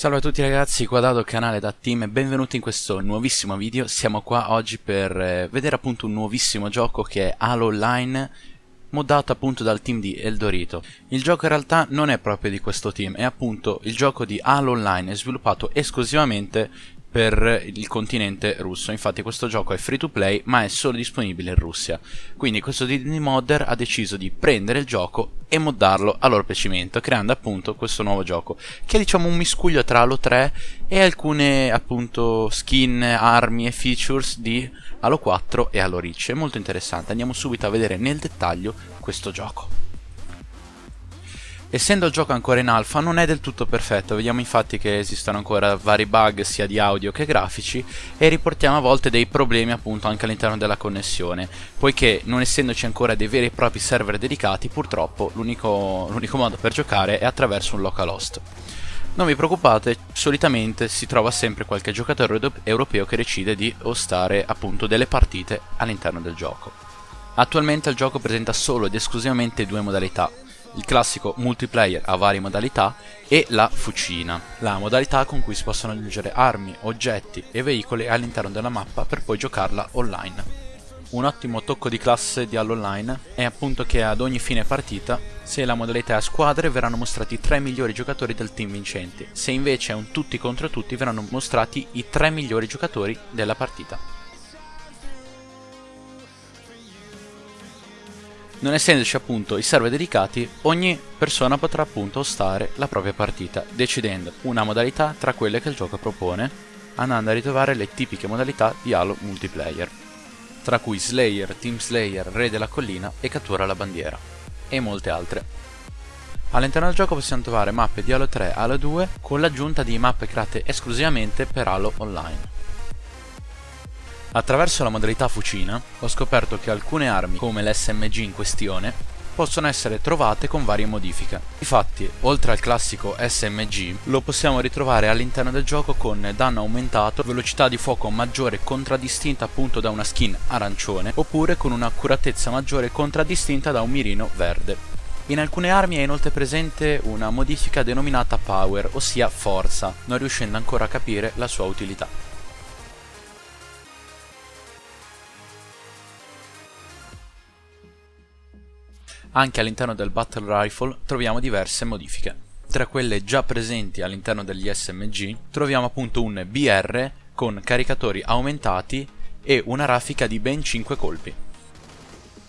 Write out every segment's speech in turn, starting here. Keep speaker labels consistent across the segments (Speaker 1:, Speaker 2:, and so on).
Speaker 1: Salve a tutti ragazzi, qua Dado, canale da Team e benvenuti in questo nuovissimo video. Siamo qua oggi per eh, vedere appunto un nuovissimo gioco che è Halo Online moddato appunto dal team di Eldorito. Il gioco in realtà non è proprio di questo team, è appunto il gioco di Halo Online, sviluppato esclusivamente per il continente russo. Infatti questo gioco è free to play ma è solo disponibile in Russia. Quindi questo Disney Modder ha deciso di prendere il gioco e moddarlo a loro piacimento, creando appunto questo nuovo gioco, che è diciamo un miscuglio tra Halo 3 e alcune appunto skin, armi e features di Halo 4 e Halo Reach. È molto interessante, andiamo subito a vedere nel dettaglio questo gioco. Essendo il gioco ancora in alfa non è del tutto perfetto, vediamo infatti che esistono ancora vari bug sia di audio che grafici e riportiamo a volte dei problemi appunto anche all'interno della connessione, poiché non essendoci ancora dei veri e propri server dedicati purtroppo l'unico modo per giocare è attraverso un localhost. Non vi preoccupate, solitamente si trova sempre qualche giocatore europeo che decide di hostare appunto delle partite all'interno del gioco. Attualmente il gioco presenta solo ed esclusivamente due modalità, il classico multiplayer a varie modalità e la fucina, la modalità con cui si possono aggiungere armi, oggetti e veicoli all'interno della mappa per poi giocarla online. Un ottimo tocco di classe di Halo Online è appunto che ad ogni fine partita, se la modalità è a squadre, verranno mostrati i tre migliori giocatori del team vincenti, se invece è un tutti contro tutti verranno mostrati i tre migliori giocatori della partita. Non essendoci appunto i server dedicati, ogni persona potrà appunto hostare la propria partita, decidendo una modalità tra quelle che il gioco propone, andando a ritrovare le tipiche modalità di Halo multiplayer, tra cui Slayer, Team Slayer, Re della Collina e Cattura la Bandiera, e molte altre. All'interno del gioco possiamo trovare mappe di Halo 3 Halo 2 con l'aggiunta di mappe create esclusivamente per Halo Online. Attraverso la modalità fucina ho scoperto che alcune armi, come l'SMG in questione, possono essere trovate con varie modifiche. Infatti, oltre al classico SMG, lo possiamo ritrovare all'interno del gioco con danno aumentato, velocità di fuoco maggiore contraddistinta appunto da una skin arancione, oppure con un'accuratezza maggiore contraddistinta da un mirino verde. In alcune armi è inoltre presente una modifica denominata Power, ossia forza, non riuscendo ancora a capire la sua utilità. Anche all'interno del Battle Rifle troviamo diverse modifiche. Tra quelle già presenti all'interno degli SMG troviamo appunto un BR con caricatori aumentati e una raffica di ben 5 colpi.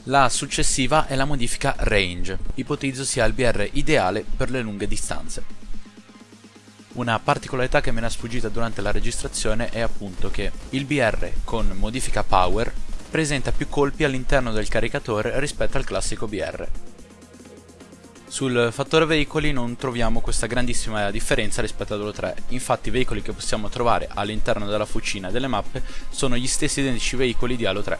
Speaker 1: La successiva è la modifica Range, ipotizzo sia il BR ideale per le lunghe distanze. Una particolarità che me ne è sfuggita durante la registrazione è appunto che il BR con modifica Power presenta più colpi all'interno del caricatore rispetto al classico BR. Sul fattore veicoli non troviamo questa grandissima differenza rispetto Halo 3, infatti i veicoli che possiamo trovare all'interno della fucina delle mappe sono gli stessi identici veicoli di Halo 3.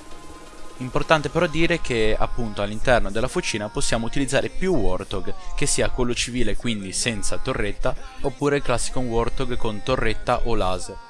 Speaker 1: Importante però dire che appunto all'interno della fucina possiamo utilizzare più Warthog, che sia quello civile quindi senza torretta, oppure il classico Warthog con torretta o laser.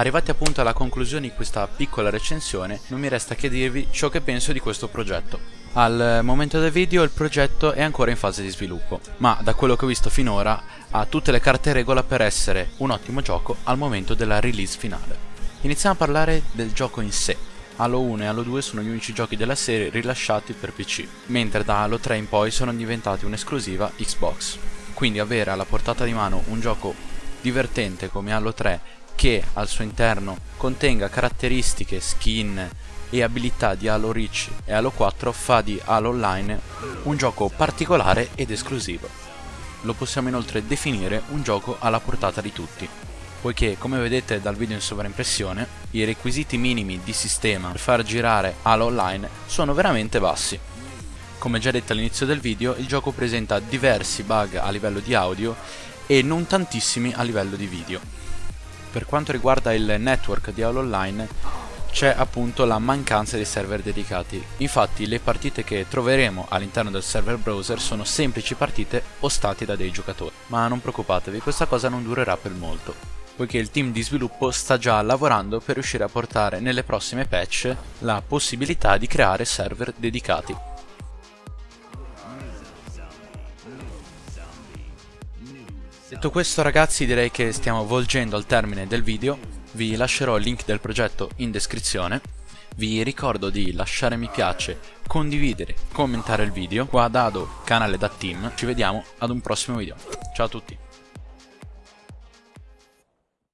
Speaker 1: Arrivati appunto alla conclusione di questa piccola recensione, non mi resta che dirvi ciò che penso di questo progetto. Al momento del video il progetto è ancora in fase di sviluppo, ma da quello che ho visto finora ha tutte le carte regola per essere un ottimo gioco al momento della release finale. Iniziamo a parlare del gioco in sé. Halo 1 e Halo 2 sono gli unici giochi della serie rilasciati per PC, mentre da Halo 3 in poi sono diventati un'esclusiva Xbox. Quindi avere alla portata di mano un gioco divertente come Halo 3 che al suo interno contenga caratteristiche, skin e abilità di Halo Reach e Halo 4 fa di Halo Online un gioco particolare ed esclusivo. Lo possiamo inoltre definire un gioco alla portata di tutti, poiché come vedete dal video in sovraimpressione i requisiti minimi di sistema per far girare Halo Online sono veramente bassi. Come già detto all'inizio del video, il gioco presenta diversi bug a livello di audio e non tantissimi a livello di video. Per quanto riguarda il network di All Online c'è appunto la mancanza di server dedicati. Infatti le partite che troveremo all'interno del server browser sono semplici partite ostate da dei giocatori. Ma non preoccupatevi, questa cosa non durerà per molto, poiché il team di sviluppo sta già lavorando per riuscire a portare nelle prossime patch la possibilità di creare server dedicati. Detto questo ragazzi direi che stiamo volgendo al termine del video, vi lascerò il link del progetto in descrizione, vi ricordo di lasciare mi piace, condividere, commentare il video, qua Dado, canale da team, ci vediamo ad un prossimo video, ciao a tutti!